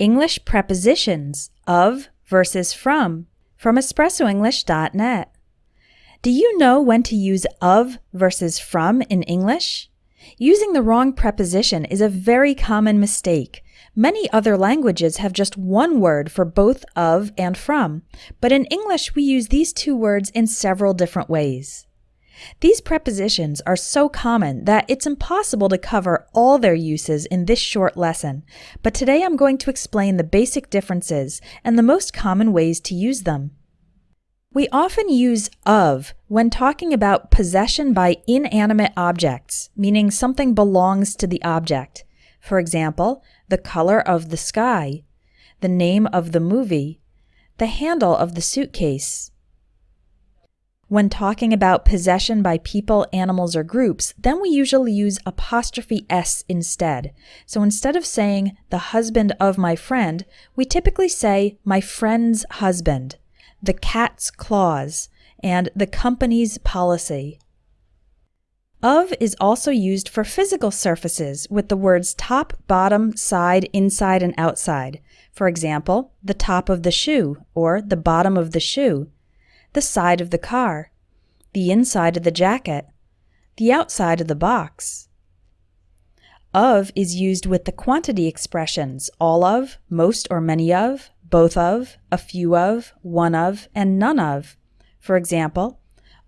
English prepositions of versus from from espressoenglish.net. Do you know when to use of versus from in English? Using the wrong preposition is a very common mistake. Many other languages have just one word for both of and from, but in English we use these two words in several different ways. These prepositions are so common that it's impossible to cover all their uses in this short lesson, but today I'm going to explain the basic differences and the most common ways to use them. We often use of when talking about possession by inanimate objects, meaning something belongs to the object. For example, the color of the sky, the name of the movie, the handle of the suitcase, when talking about possession by people, animals, or groups, then we usually use apostrophe s instead. So instead of saying the husband of my friend, we typically say my friend's husband, the cat's claws, and the company's policy. Of is also used for physical surfaces with the words top, bottom, side, inside, and outside. For example, the top of the shoe or the bottom of the shoe the side of the car, the inside of the jacket, the outside of the box. Of is used with the quantity expressions all of, most or many of, both of, a few of, one of, and none of. For example,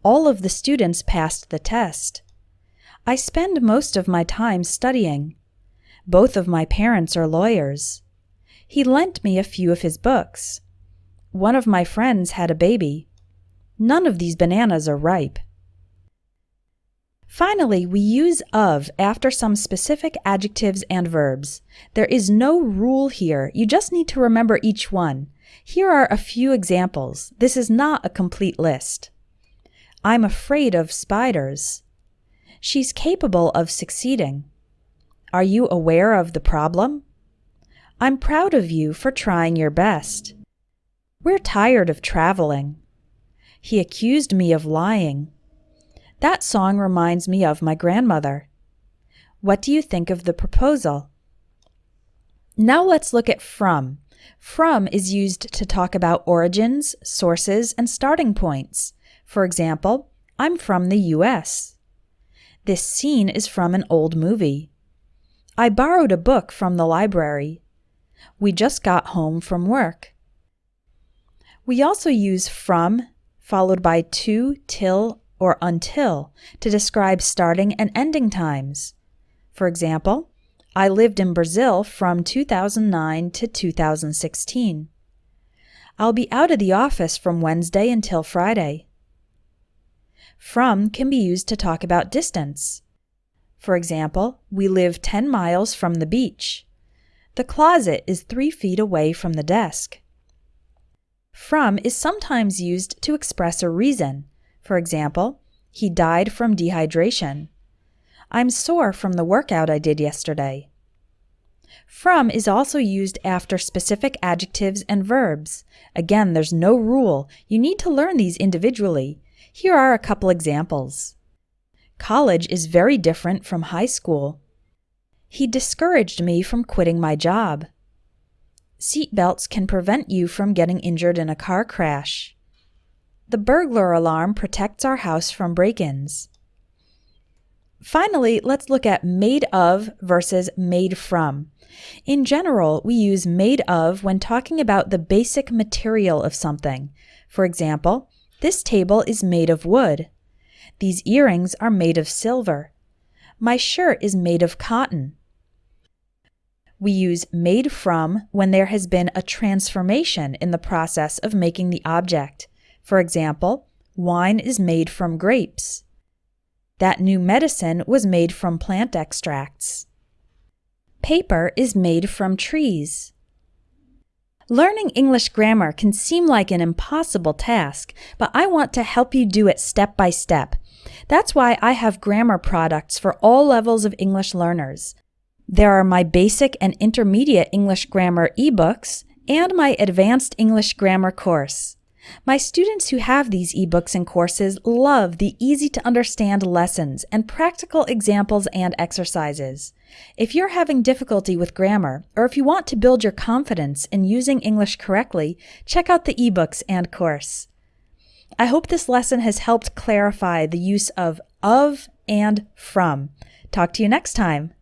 all of the students passed the test. I spend most of my time studying. Both of my parents are lawyers. He lent me a few of his books. One of my friends had a baby. None of these bananas are ripe. Finally, we use of after some specific adjectives and verbs. There is no rule here, you just need to remember each one. Here are a few examples. This is not a complete list. I'm afraid of spiders. She's capable of succeeding. Are you aware of the problem? I'm proud of you for trying your best. We're tired of traveling. He accused me of lying. That song reminds me of my grandmother. What do you think of the proposal? Now let's look at from. From is used to talk about origins, sources, and starting points. For example, I'm from the US. This scene is from an old movie. I borrowed a book from the library. We just got home from work. We also use from followed by to, till, or until to describe starting and ending times. For example, I lived in Brazil from 2009 to 2016. I'll be out of the office from Wednesday until Friday. From can be used to talk about distance. For example, we live 10 miles from the beach. The closet is 3 feet away from the desk. From is sometimes used to express a reason. For example, he died from dehydration. I'm sore from the workout I did yesterday. From is also used after specific adjectives and verbs. Again, there's no rule. You need to learn these individually. Here are a couple examples. College is very different from high school. He discouraged me from quitting my job. Seatbelts can prevent you from getting injured in a car crash. The burglar alarm protects our house from break-ins. Finally, let's look at made of versus made from. In general, we use made of when talking about the basic material of something. For example, this table is made of wood. These earrings are made of silver. My shirt is made of cotton. We use made from when there has been a transformation in the process of making the object. For example, wine is made from grapes. That new medicine was made from plant extracts. Paper is made from trees. Learning English grammar can seem like an impossible task, but I want to help you do it step by step. That's why I have grammar products for all levels of English learners. There are my basic and intermediate English grammar ebooks and my advanced English grammar course. My students who have these ebooks and courses love the easy to understand lessons and practical examples and exercises. If you're having difficulty with grammar, or if you want to build your confidence in using English correctly, check out the ebooks and course. I hope this lesson has helped clarify the use of of and from. Talk to you next time.